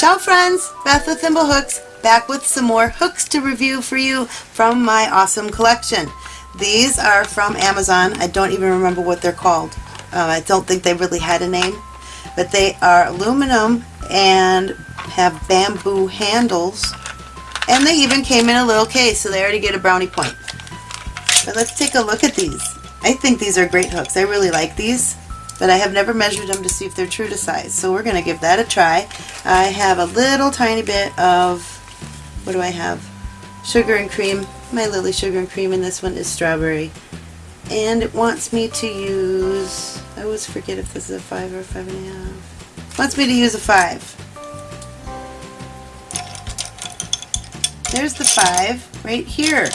Ciao friends, Beth with Thimblehooks, back with some more hooks to review for you from my awesome collection. These are from Amazon. I don't even remember what they're called. Uh, I don't think they really had a name, but they are aluminum and have bamboo handles and they even came in a little case so they already get a brownie point. But let's take a look at these. I think these are great hooks. I really like these but I have never measured them to see if they're true to size. So we're going to give that a try. I have a little tiny bit of, what do I have? Sugar and cream. My Lily sugar and cream and this one is strawberry. And it wants me to use, I always forget if this is a five or a five and a half. It wants me to use a five. There's the five right here.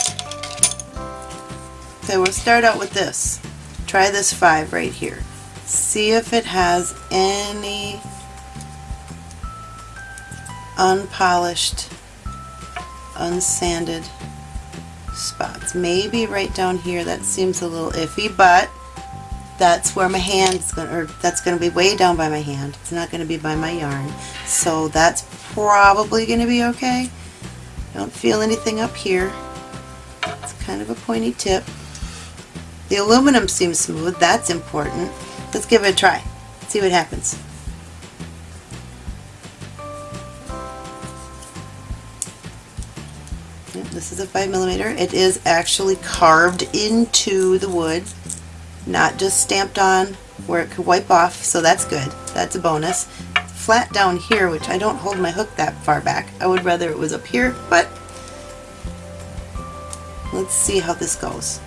So we'll start out with this. Try this five right here see if it has any unpolished, unsanded spots. Maybe right down here that seems a little iffy, but that's where my hand's going to, or that's going to be way down by my hand. It's not going to be by my yarn. So that's probably going to be okay. Don't feel anything up here. It's kind of a pointy tip. The aluminum seems smooth. That's important. Let's give it a try. See what happens. This is a 5 millimeter. It is actually carved into the wood, not just stamped on where it could wipe off, so that's good. That's a bonus. Flat down here, which I don't hold my hook that far back. I would rather it was up here, but let's see how this goes.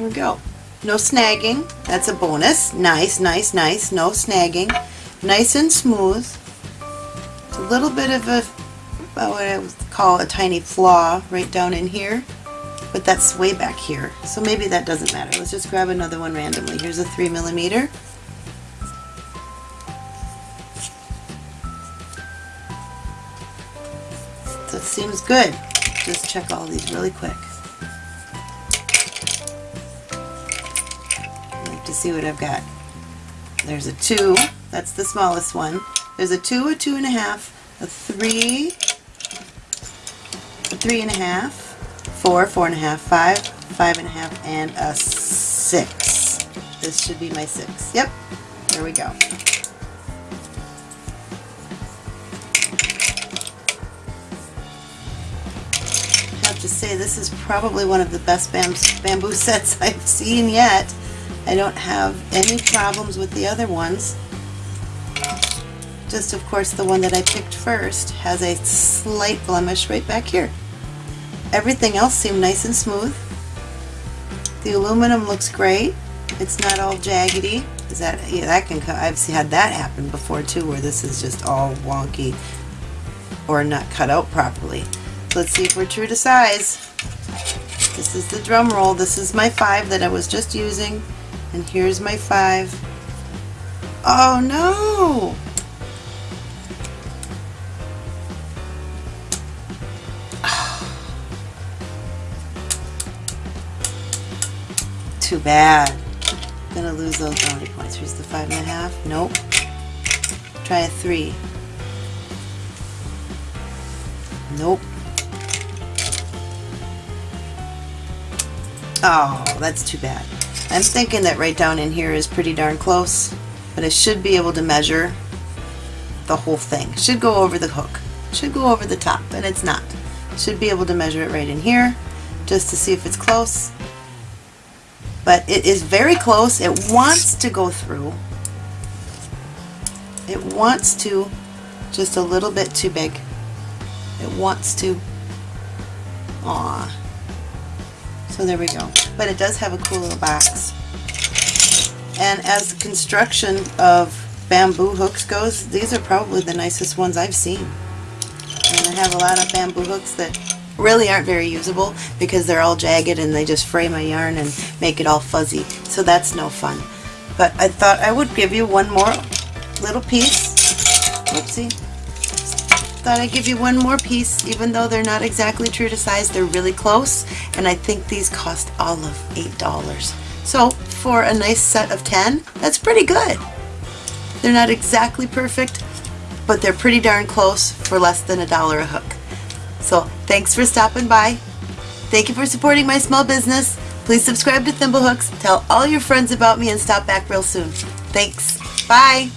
Here we go. No snagging. That's a bonus. Nice, nice, nice. No snagging. Nice and smooth. It's a little bit of a, what I would call a tiny flaw right down in here. But that's way back here. So maybe that doesn't matter. Let's just grab another one randomly. Here's a 3 millimeter. It seems good. Just check all these really quick. To see what I've got. There's a 2, that's the smallest one. There's a 2, a 2 and a half, a 3, a 3 and a half, 4, 4 and a half, 5, 5 and a half, and a 6. This should be my 6. Yep, there we go. I have to say this is probably one of the best bamboo sets I've seen yet. I don't have any problems with the other ones. Just of course the one that I picked first has a slight blemish right back here. Everything else seemed nice and smooth. The aluminum looks great. It's not all jaggedy. Is that yeah, that can I've had that happen before too where this is just all wonky or not cut out properly. So Let's see if we're true to size. This is the drum roll. This is my five that I was just using. And here's my five. Oh no! Too bad. I'm gonna lose those brownie points. Here's the five and a half. Nope. Try a three. Nope. Oh, that's too bad. I'm thinking that right down in here is pretty darn close, but I should be able to measure the whole thing. Should go over the hook. Should go over the top, and it's not. Should be able to measure it right in here, just to see if it's close. But it is very close. It wants to go through. It wants to, just a little bit too big. It wants to. Aw. So there we go. But it does have a cool little box. And as the construction of bamboo hooks goes, these are probably the nicest ones I've seen. And I have a lot of bamboo hooks that really aren't very usable because they're all jagged and they just fray my yarn and make it all fuzzy. So that's no fun. But I thought I would give you one more little piece. Whoopsie. Thought I'd give you one more piece, even though they're not exactly true to size, they're really close, and I think these cost all of $8. So for a nice set of 10, that's pretty good. They're not exactly perfect, but they're pretty darn close for less than a dollar a hook. So thanks for stopping by. Thank you for supporting my small business. Please subscribe to Thimblehooks, tell all your friends about me, and stop back real soon. Thanks. Bye.